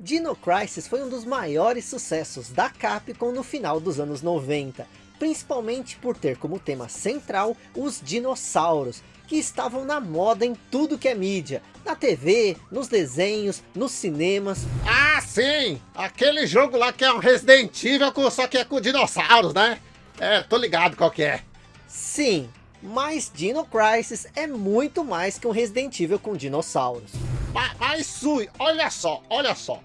Dino Crisis foi um dos maiores sucessos da Capcom no final dos anos 90, principalmente por ter como tema central os dinossauros, que estavam na moda em tudo que é mídia, na TV, nos desenhos, nos cinemas. Ah, sim! Aquele jogo lá que é um Resident Evil, só que é com dinossauros, né? É, tô ligado qual que é. Sim, mas Dino Crisis é muito mais que um Resident Evil com dinossauros. Mas, mas Sui, olha só, olha só.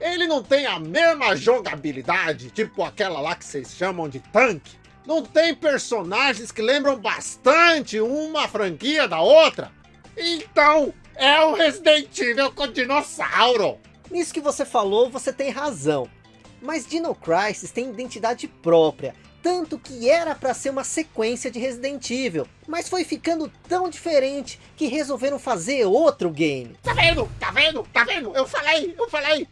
Ele não tem a mesma jogabilidade, tipo aquela lá que vocês chamam de tanque? Não tem personagens que lembram bastante uma franquia da outra? Então, é o Resident Evil com dinossauro! Nisso que você falou, você tem razão. Mas Dino Crisis tem identidade própria, tanto que era para ser uma sequência de Resident Evil, mas foi ficando tão diferente que resolveram fazer outro game. Tá vendo? Tá vendo? Tá vendo? Eu falei, eu falei.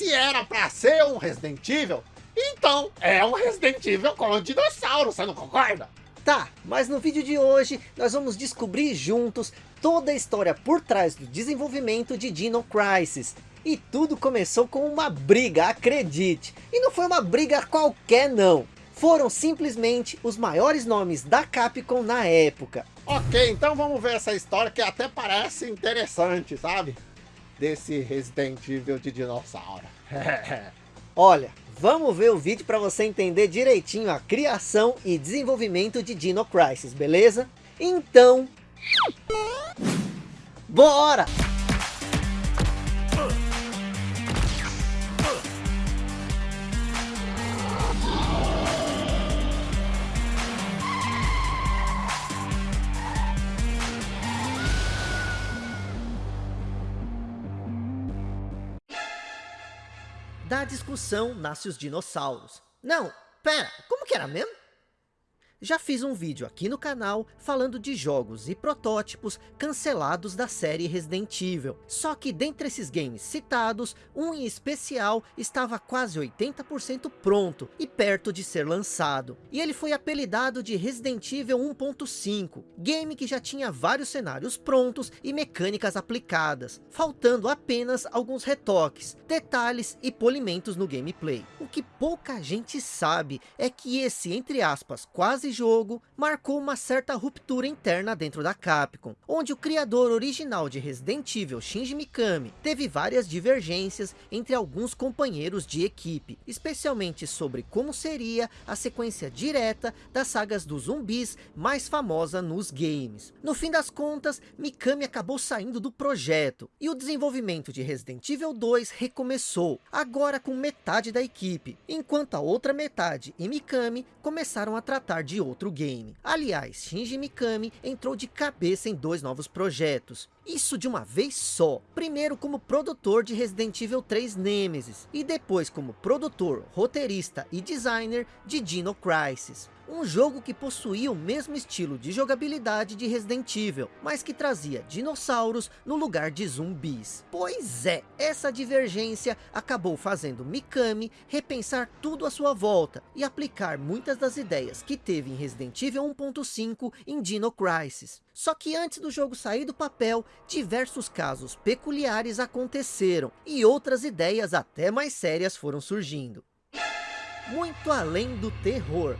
Se era para ser um Resident Evil, então é um Resident Evil com um dinossauro, você não concorda? Tá, mas no vídeo de hoje nós vamos descobrir juntos toda a história por trás do desenvolvimento de Dino Crisis. E tudo começou com uma briga, acredite. E não foi uma briga qualquer não. Foram simplesmente os maiores nomes da Capcom na época. Ok, então vamos ver essa história que até parece interessante, sabe? Desse Resident Evil de dinossauro. Olha, vamos ver o vídeo para você entender direitinho a criação e desenvolvimento de Dino Crisis, beleza? Então... Bora! Da discussão nasce os dinossauros. Não, pera, como que era mesmo? Já fiz um vídeo aqui no canal falando de jogos e protótipos cancelados da série Resident Evil. Só que dentre esses games citados, um em especial estava quase 80% pronto e perto de ser lançado. E ele foi apelidado de Resident Evil 1.5, game que já tinha vários cenários prontos e mecânicas aplicadas, faltando apenas alguns retoques, detalhes e polimentos no gameplay. O que pouca gente sabe é que esse, entre aspas, quase jogo marcou uma certa ruptura interna dentro da Capcom, onde o criador original de Resident Evil, Shinji Mikami, teve várias divergências entre alguns companheiros de equipe, especialmente sobre como seria a sequência direta das sagas dos zumbis mais famosa nos games. No fim das contas, Mikami acabou saindo do projeto, e o desenvolvimento de Resident Evil 2 recomeçou, agora com metade da equipe, enquanto a outra metade e Mikami começaram a tratar de outro game. Aliás, Shinji Mikami entrou de cabeça em dois novos projetos. Isso de uma vez só. Primeiro como produtor de Resident Evil 3 Nemesis. E depois como produtor, roteirista e designer de Dino Crisis um jogo que possuía o mesmo estilo de jogabilidade de Resident Evil, mas que trazia dinossauros no lugar de zumbis. Pois é, essa divergência acabou fazendo Mikami repensar tudo à sua volta e aplicar muitas das ideias que teve em Resident Evil 1.5 em Dino Crisis. Só que antes do jogo sair do papel, diversos casos peculiares aconteceram e outras ideias até mais sérias foram surgindo. Muito além do terror,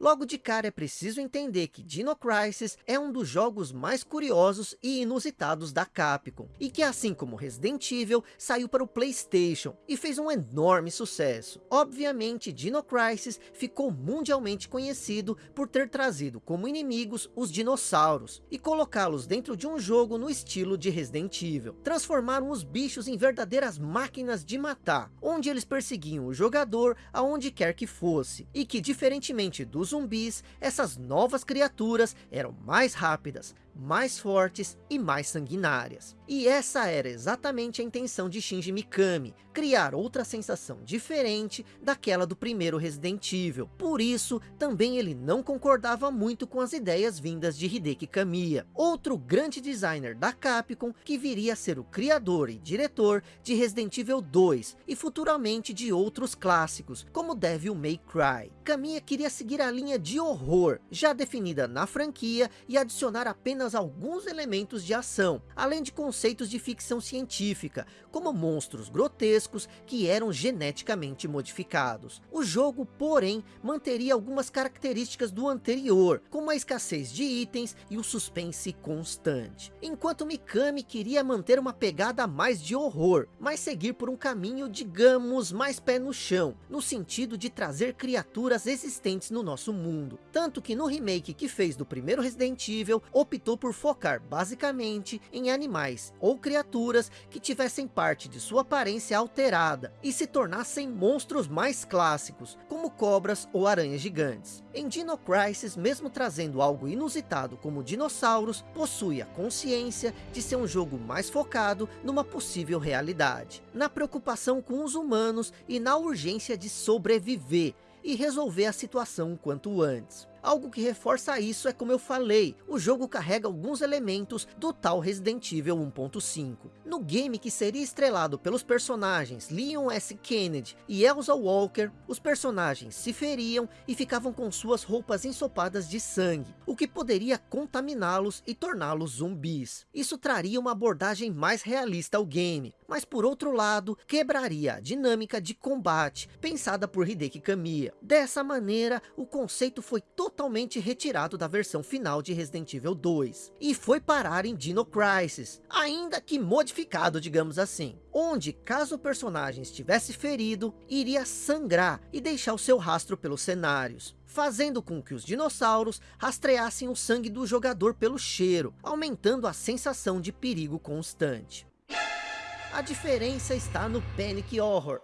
Logo de cara é preciso entender que Dino Crisis é um dos jogos mais curiosos e inusitados da Capcom, e que assim como Resident Evil, saiu para o Playstation e fez um enorme sucesso. Obviamente Dino Crisis ficou mundialmente conhecido por ter trazido como inimigos os dinossauros, e colocá-los dentro de um jogo no estilo de Resident Evil. Transformaram os bichos em verdadeiras máquinas de matar, onde eles perseguiam o jogador aonde quer que fosse, e que diferentemente dos zumbis, essas novas criaturas eram mais rápidas, mais fortes e mais sanguinárias. E essa era exatamente a intenção de Shinji Mikami, criar outra sensação diferente daquela do primeiro Resident Evil. Por isso, também ele não concordava muito com as ideias vindas de Hideki Kamiya, outro grande designer da Capcom que viria a ser o criador e diretor de Resident Evil 2 e futuramente de outros clássicos, como Devil May Cry. Kamiya queria seguir a linha de horror, já definida na franquia, e adicionar apenas apenas alguns elementos de ação, além de conceitos de ficção científica, como monstros grotescos que eram geneticamente modificados. O jogo, porém, manteria algumas características do anterior, como a escassez de itens e o suspense constante. Enquanto Mikami queria manter uma pegada mais de horror, mas seguir por um caminho, digamos, mais pé no chão, no sentido de trazer criaturas existentes no nosso mundo. Tanto que no remake que fez do primeiro Resident Evil, optou por focar basicamente em animais ou criaturas que tivessem parte de sua aparência alterada e se tornassem monstros mais clássicos, como cobras ou aranhas gigantes. Em Dino Crisis, mesmo trazendo algo inusitado como dinossauros, possui a consciência de ser um jogo mais focado numa possível realidade, na preocupação com os humanos e na urgência de sobreviver e resolver a situação quanto antes. Algo que reforça isso é como eu falei, o jogo carrega alguns elementos do tal Resident Evil 1.5. No game que seria estrelado pelos personagens Leon S. Kennedy e Elsa Walker, os personagens se feriam e ficavam com suas roupas ensopadas de sangue, o que poderia contaminá-los e torná-los zumbis. Isso traria uma abordagem mais realista ao game, mas por outro lado, quebraria a dinâmica de combate pensada por Hideki Kamiya. Dessa maneira, o conceito foi totalmente retirado da versão final de Resident Evil 2 e foi parar em Dino Crisis, ainda que modificado, digamos assim, onde caso o personagem estivesse ferido, iria sangrar e deixar o seu rastro pelos cenários fazendo com que os dinossauros rastreassem o sangue do jogador pelo cheiro, aumentando a sensação de perigo constante. A diferença está no Panic Horror,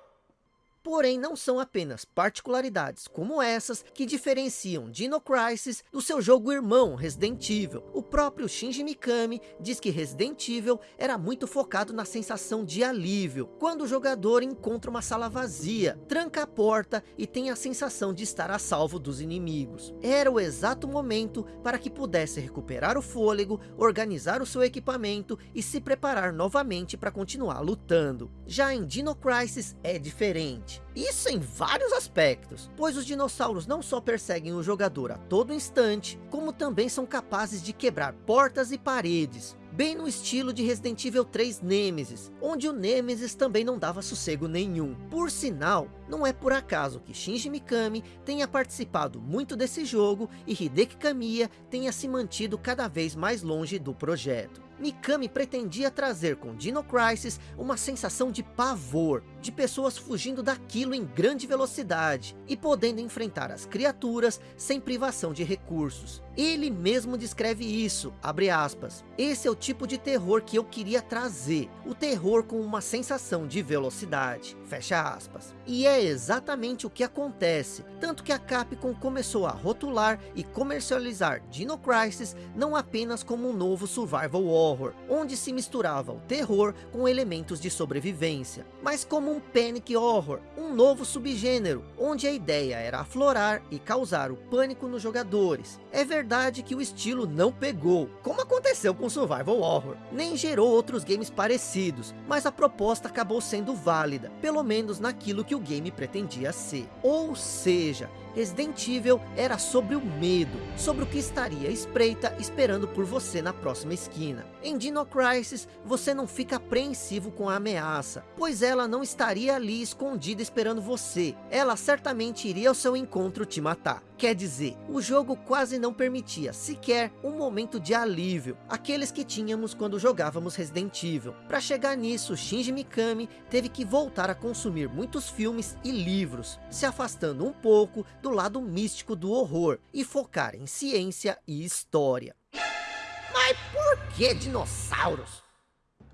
Porém, não são apenas particularidades como essas que diferenciam Dino Crisis do seu jogo irmão Resident Evil. O próprio Shinji Mikami diz que Resident Evil era muito focado na sensação de alívio, quando o jogador encontra uma sala vazia, tranca a porta e tem a sensação de estar a salvo dos inimigos. Era o exato momento para que pudesse recuperar o fôlego, organizar o seu equipamento e se preparar novamente para continuar lutando. Já em Dino Crisis é diferente. Isso em vários aspectos, pois os dinossauros não só perseguem o jogador a todo instante, como também são capazes de quebrar portas e paredes, bem no estilo de Resident Evil 3 Nemesis, onde o Nemesis também não dava sossego nenhum. Por sinal, não é por acaso que Shinji Mikami tenha participado muito desse jogo e Hideki Kamiya tenha se mantido cada vez mais longe do projeto. Mikami pretendia trazer com Dino Crisis uma sensação de pavor, de pessoas fugindo daquilo em grande velocidade e podendo enfrentar as criaturas sem privação de recursos. Ele mesmo descreve isso, abre aspas. Esse é o tipo de terror que eu queria trazer, o terror com uma sensação de velocidade, fecha aspas. E é exatamente o que acontece, tanto que a Capcom começou a rotular e comercializar Dino Crisis não apenas como um novo survival horror, onde se misturava o terror com elementos de sobrevivência, mas como um panic horror, um novo subgênero, onde a ideia era aflorar e causar o pânico nos jogadores. É verdade que o estilo não pegou, como aconteceu com Survival Horror, nem gerou outros games parecidos, mas a proposta acabou sendo válida, pelo menos naquilo que o game pretendia ser. Ou seja, Resident Evil era sobre o medo, sobre o que estaria espreita esperando por você na próxima esquina. Em Dino Crisis, você não fica apreensivo com a ameaça, pois ela não estaria ali escondida esperando você. Ela certamente iria ao seu encontro te matar. Quer dizer, o jogo quase não permitia sequer um momento de alívio, aqueles que tínhamos quando jogávamos Resident Evil. Para chegar nisso, Shinji Mikami teve que voltar a consumir muitos filmes e livros, se afastando um pouco do lado místico do horror e focar em ciência e história. Mas por que dinossauros?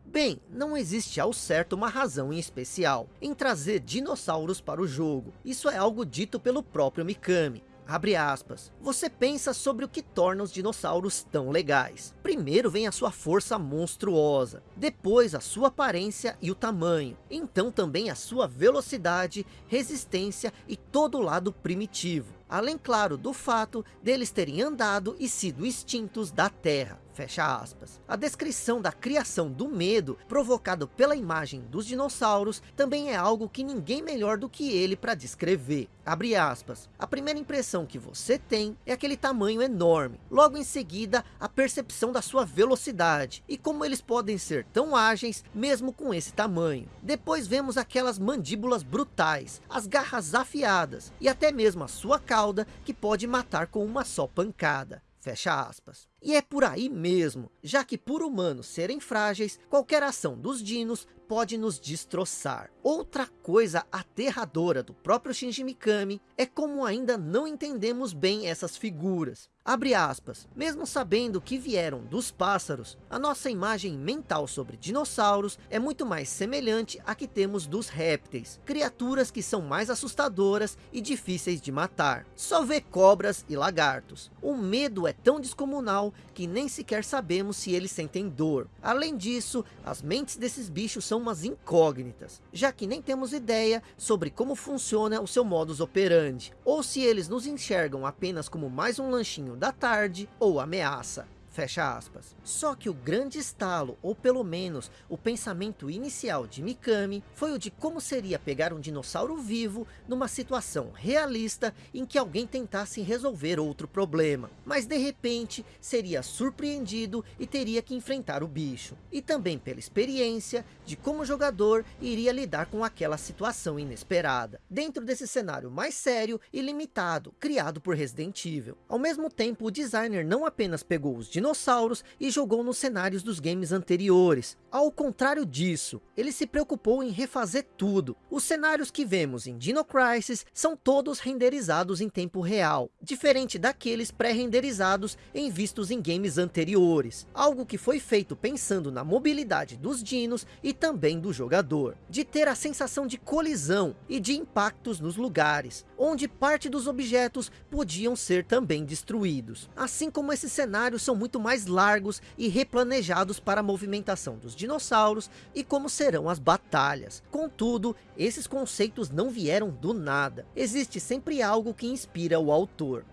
Bem, não existe ao certo uma razão em especial em trazer dinossauros para o jogo. Isso é algo dito pelo próprio Mikami. Abre aspas. Você pensa sobre o que torna os dinossauros tão legais. Primeiro vem a sua força monstruosa, depois a sua aparência e o tamanho, então também a sua velocidade, resistência e todo o lado primitivo. Além, claro, do fato deles terem andado e sido extintos da Terra. Fecha aspas. A descrição da criação do medo provocado pela imagem dos dinossauros também é algo que ninguém melhor do que ele para descrever. Abre aspas. A primeira impressão que você tem é aquele tamanho enorme. Logo em seguida, a percepção da sua velocidade e como eles podem ser tão ágeis mesmo com esse tamanho. Depois vemos aquelas mandíbulas brutais, as garras afiadas e até mesmo a sua cauda que pode matar com uma só pancada. Fecha aspas. E é por aí mesmo, já que por humanos serem frágeis, qualquer ação dos dinos pode nos destroçar. Outra coisa aterradora do próprio Shinji Mikami é como ainda não entendemos bem essas figuras. Abre aspas, mesmo sabendo que vieram dos pássaros, a nossa imagem mental sobre dinossauros é muito mais semelhante à que temos dos répteis, criaturas que são mais assustadoras e difíceis de matar. Só vê cobras e lagartos. O medo é tão descomunal que nem sequer sabemos se eles sentem dor. Além disso, as mentes desses bichos são umas incógnitas, já que nem temos ideia sobre como funciona o seu modus operandi, ou se eles nos enxergam apenas como mais um lanchinho da tarde ou ameaça. Fecha aspas. Só que o grande estalo, ou pelo menos o pensamento inicial de Mikami, foi o de como seria pegar um dinossauro vivo numa situação realista em que alguém tentasse resolver outro problema. Mas de repente seria surpreendido e teria que enfrentar o bicho. E também pela experiência de como o jogador iria lidar com aquela situação inesperada. Dentro desse cenário mais sério e limitado, criado por Resident Evil. Ao mesmo tempo, o designer não apenas pegou os dinossauros dinossauros e jogou nos cenários dos games anteriores. Ao contrário disso, ele se preocupou em refazer tudo. Os cenários que vemos em Dino Crisis são todos renderizados em tempo real, diferente daqueles pré-renderizados em vistos em games anteriores. Algo que foi feito pensando na mobilidade dos dinos e também do jogador. De ter a sensação de colisão e de impactos nos lugares, onde parte dos objetos podiam ser também destruídos. Assim como esses cenários são muito mais largos e replanejados para a movimentação dos dinossauros e como serão as batalhas. Contudo, esses conceitos não vieram do nada. Existe sempre algo que inspira o autor.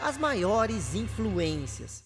As maiores influências.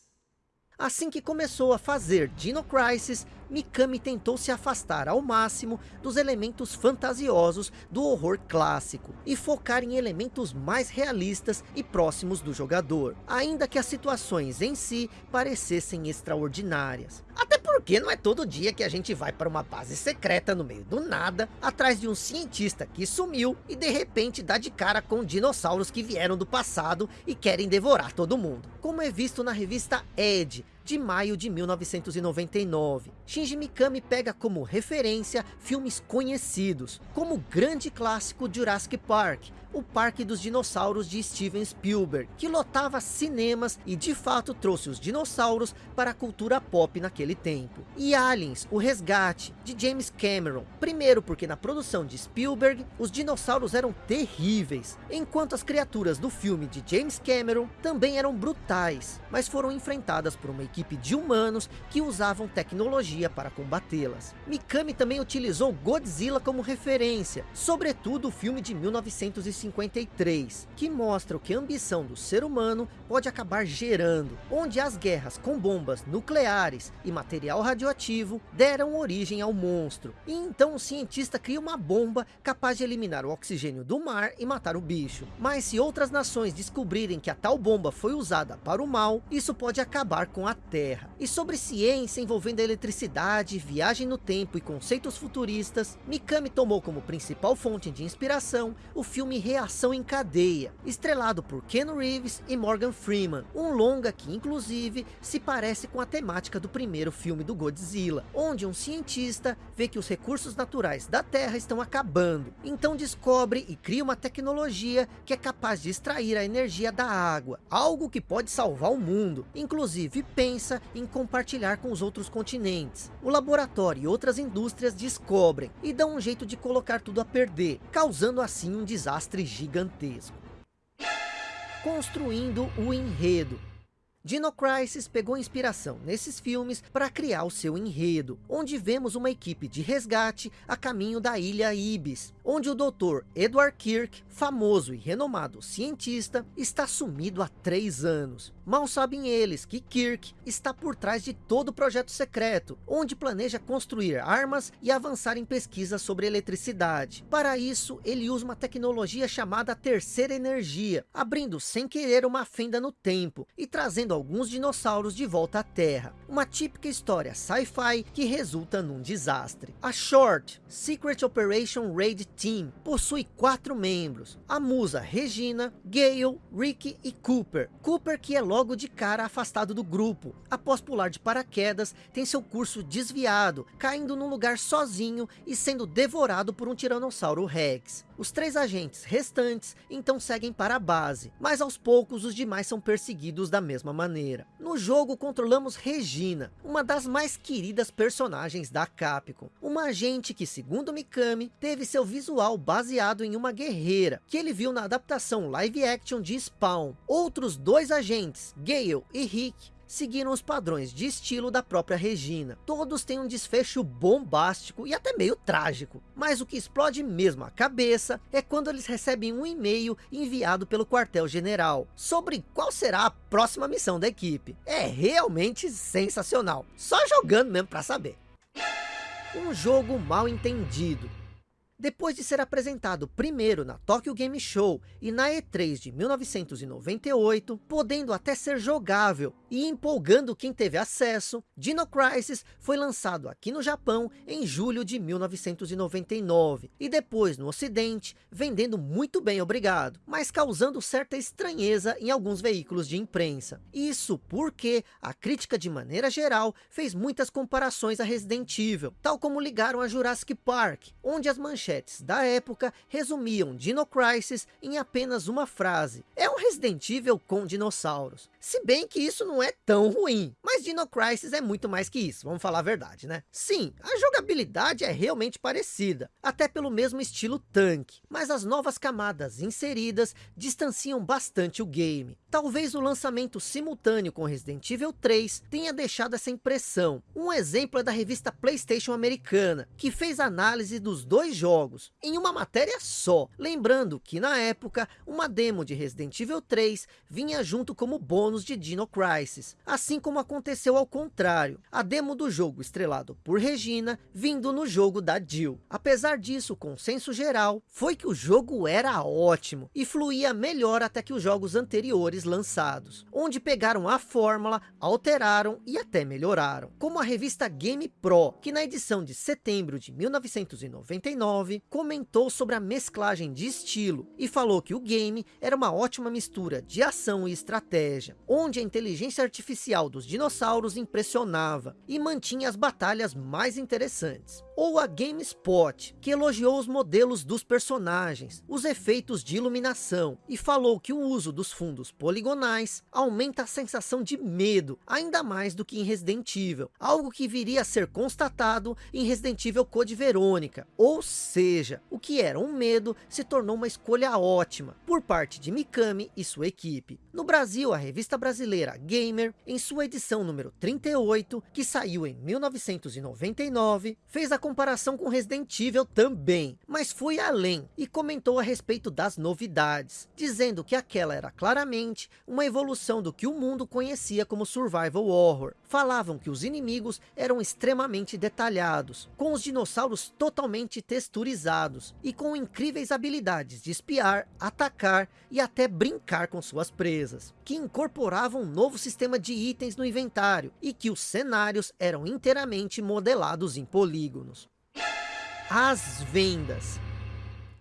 Assim que começou a fazer Dino Crisis, Mikami tentou se afastar ao máximo dos elementos fantasiosos do horror clássico e focar em elementos mais realistas e próximos do jogador, ainda que as situações em si parecessem extraordinárias. Até porque não é todo dia que a gente vai para uma base secreta no meio do nada, atrás de um cientista que sumiu e de repente dá de cara com dinossauros que vieram do passado e querem devorar todo mundo. Como é visto na revista Ed, de maio de 1999. Shinji Mikami pega como referência filmes conhecidos, como o grande clássico Jurassic Park, o Parque dos Dinossauros de Steven Spielberg, que lotava cinemas e de fato trouxe os dinossauros para a cultura pop naquele tempo. E Aliens, o Resgate, de James Cameron. Primeiro porque na produção de Spielberg, os dinossauros eram terríveis, enquanto as criaturas do filme de James Cameron também eram brutais, mas foram enfrentadas por uma equipe de humanos que usavam tecnologia para combatê-las. Mikami também utilizou Godzilla como referência, sobretudo o filme de 1953, que mostra o que a ambição do ser humano pode acabar gerando, onde as guerras com bombas nucleares e material radioativo deram origem ao monstro. E então o cientista cria uma bomba capaz de eliminar o oxigênio do mar e matar o bicho. Mas se outras nações descobrirem que a tal bomba foi usada para o mal, isso pode acabar com a Terra. E sobre ciência envolvendo a eletricidade, viagem no tempo e conceitos futuristas, Mikami tomou como principal fonte de inspiração o filme Reação em Cadeia, estrelado por Ken Reeves e Morgan Freeman, um longa que inclusive se parece com a temática do primeiro filme do Godzilla, onde um cientista vê que os recursos naturais da Terra estão acabando, então descobre e cria uma tecnologia que é capaz de extrair a energia da água, algo que pode salvar o mundo, inclusive pensa em compartilhar com os outros continentes. O laboratório e outras indústrias descobrem e dão um jeito de colocar tudo a perder, causando assim um desastre gigantesco. Construindo o enredo. Dino Crisis pegou inspiração nesses filmes para criar o seu enredo, onde vemos uma equipe de resgate a caminho da ilha Ibis, onde o Dr. Edward Kirk, famoso e renomado cientista, está sumido há três anos. Mal sabem eles que Kirk está por trás de todo o projeto secreto, onde planeja construir armas e avançar em pesquisas sobre eletricidade. Para isso, ele usa uma tecnologia chamada terceira energia, abrindo sem querer uma fenda no tempo e trazendo alguns dinossauros de volta à Terra. Uma típica história sci-fi que resulta num desastre. A Short, Secret Operation Raid Team, possui quatro membros. A musa Regina, Gale, Rick e Cooper. Cooper que é logo de cara afastado do grupo. Após pular de paraquedas, tem seu curso desviado, caindo num lugar sozinho e sendo devorado por um Tiranossauro Rex. Os três agentes restantes então seguem para a base, mas aos poucos os demais são perseguidos da mesma maneira. No jogo controlamos Regina, uma das mais queridas personagens da Capcom. Uma agente que segundo Mikami, teve seu visual baseado em uma guerreira, que ele viu na adaptação live action de Spawn. Outros dois agentes, Gale e Rick, seguiram os padrões de estilo da própria Regina. Todos têm um desfecho bombástico e até meio trágico. Mas o que explode mesmo a cabeça é quando eles recebem um e-mail enviado pelo quartel-general sobre qual será a próxima missão da equipe. É realmente sensacional. Só jogando mesmo para saber. Um jogo mal entendido depois de ser apresentado primeiro na Tokyo Game Show e na E3 de 1998, podendo até ser jogável e empolgando quem teve acesso, Dino Crisis foi lançado aqui no Japão em julho de 1999 e depois no ocidente, vendendo muito bem obrigado, mas causando certa estranheza em alguns veículos de imprensa. Isso porque a crítica de maneira geral fez muitas comparações a Resident Evil, tal como ligaram a Jurassic Park, onde as manchetes manchetes da época resumiam Dino Crisis em apenas uma frase. É um Resident Evil com dinossauros. Se bem que isso não é tão ruim. Mas Dino Crisis é muito mais que isso, vamos falar a verdade, né? Sim, a jogabilidade é realmente parecida. Até pelo mesmo estilo tanque. Mas as novas camadas inseridas distanciam bastante o game. Talvez o lançamento simultâneo com Resident Evil 3 tenha deixado essa impressão. Um exemplo é da revista Playstation americana, que fez análise dos dois jogos em uma matéria só. Lembrando que na época, uma demo de Resident Evil 3 vinha junto como bônus de Dino Crisis. Assim como aconteceu ao contrário. A demo do jogo estrelado por Regina, vindo no jogo da Jill. Apesar disso, o consenso geral foi que o jogo era ótimo e fluía melhor até que os jogos anteriores lançados. Onde pegaram a fórmula, alteraram e até melhoraram. Como a revista Game Pro, que na edição de setembro de 1999 comentou sobre a mesclagem de estilo e falou que o game era uma ótima mistura de ação e estratégia, onde a inteligência artificial dos dinossauros impressionava e mantinha as batalhas mais interessantes ou a GameSpot, que elogiou os modelos dos personagens, os efeitos de iluminação, e falou que o uso dos fundos poligonais aumenta a sensação de medo, ainda mais do que em Resident Evil, algo que viria a ser constatado em Resident Evil Code Verônica, ou seja, o que era um medo se tornou uma escolha ótima, por parte de Mikami e sua equipe. No Brasil, a revista brasileira Gamer, em sua edição número 38, que saiu em 1999, fez a comparação com Resident Evil também, mas foi além e comentou a respeito das novidades, dizendo que aquela era claramente uma evolução do que o mundo conhecia como Survival Horror. Falavam que os inimigos eram extremamente detalhados, com os dinossauros totalmente texturizados e com incríveis habilidades de espiar, atacar e até brincar com suas presas, que incorporavam um novo sistema de itens no inventário e que os cenários eram inteiramente modelados em polígonos as vendas.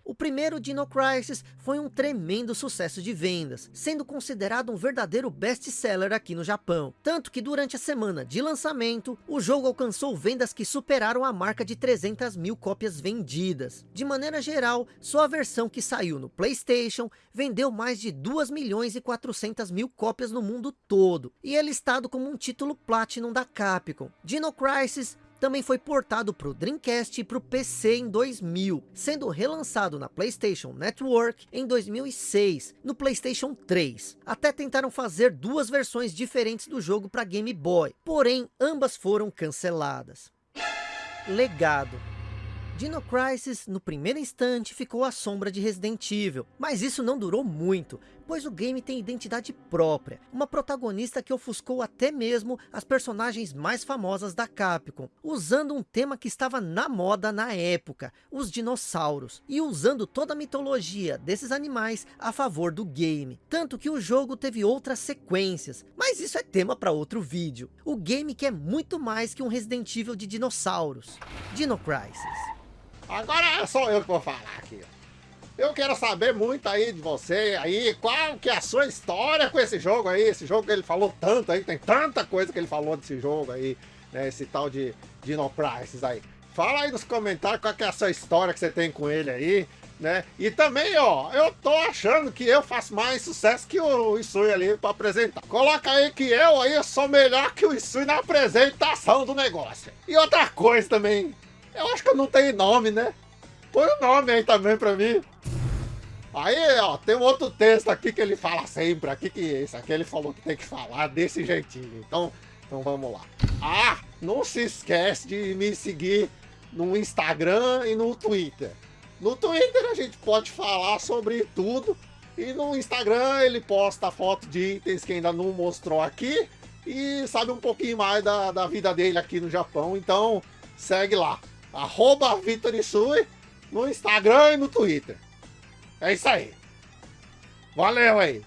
O primeiro Dino Crisis foi um tremendo sucesso de vendas, sendo considerado um verdadeiro best-seller aqui no Japão. Tanto que durante a semana de lançamento, o jogo alcançou vendas que superaram a marca de 300 mil cópias vendidas. De maneira geral, só a versão que saiu no Playstation vendeu mais de 2 milhões e 400 mil cópias no mundo todo, e é listado como um título Platinum da Capcom. Dino Crisis também foi portado para o Dreamcast e para o PC em 2000, sendo relançado na PlayStation Network em 2006, no PlayStation 3. Até tentaram fazer duas versões diferentes do jogo para Game Boy, porém ambas foram canceladas. Legado Dino Crisis, no primeiro instante, ficou à sombra de Resident Evil, mas isso não durou muito, pois o game tem identidade própria, uma protagonista que ofuscou até mesmo as personagens mais famosas da Capcom, usando um tema que estava na moda na época, os dinossauros, e usando toda a mitologia desses animais a favor do game, tanto que o jogo teve outras sequências, mas isso é tema para outro vídeo. O game que é muito mais que um Resident Evil de dinossauros, Dino Crisis. Agora é só eu que vou falar aqui. Eu quero saber muito aí de você aí, qual que é a sua história com esse jogo aí, esse jogo que ele falou tanto aí, tem tanta coisa que ele falou desse jogo aí, né, esse tal de Dino Crisis aí. Fala aí nos comentários qual que é a sua história que você tem com ele aí, né? E também, ó, eu tô achando que eu faço mais sucesso que o Isui ali pra apresentar. Coloca aí que eu aí sou melhor que o Isui na apresentação do negócio. E outra coisa também, eu acho que eu não tenho nome, né? Põe o nome aí também pra mim. Aí, ó, tem um outro texto aqui que ele fala sempre, aqui que esse aqui ele falou que tem que falar desse jeitinho. Então, então vamos lá. Ah, não se esquece de me seguir no Instagram e no Twitter. No Twitter a gente pode falar sobre tudo. E no Instagram ele posta foto de itens que ainda não mostrou aqui. E sabe um pouquinho mais da, da vida dele aqui no Japão. Então segue lá arroba Vitor Isui, no Instagram e no Twitter. É isso aí. Valeu aí.